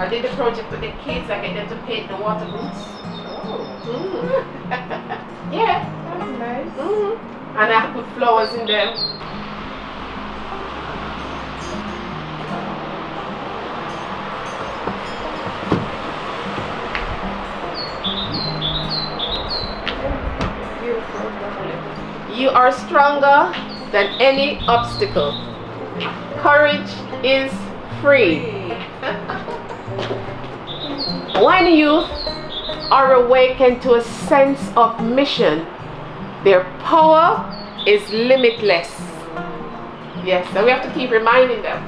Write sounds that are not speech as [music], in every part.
I did the project with the kids. I get them to paint the water boots. Oh, Mm. [laughs] yeah. that's nice. Mm. And I put flowers in them. You are stronger than any obstacle. Courage is free. [laughs] When youth are awakened to a sense of mission, their power is limitless. Yes, so we have to keep reminding them.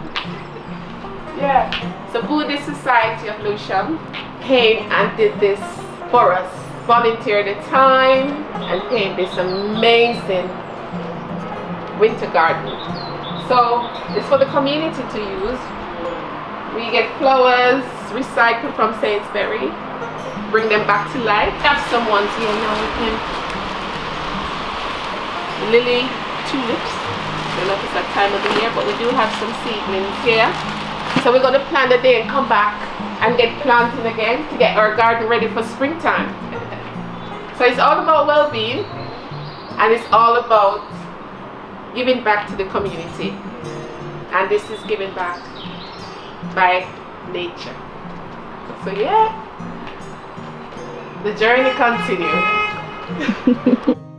Yeah. So Buddhist Society of Lewisham came and did this for us. Volunteered the time and painted this amazing winter garden. So it's for the community to use. We get flowers recycled from Sainsbury, bring them back to life. Have some ones here now with him. Lily tulips. Don't know if it's that time of the year, but we do have some seedlings here. So we're gonna plan the day and come back and get planting again to get our garden ready for springtime. so it's all about well-being and it's all about giving back to the community. And this is giving back by nature. So yeah, the journey continues. [laughs]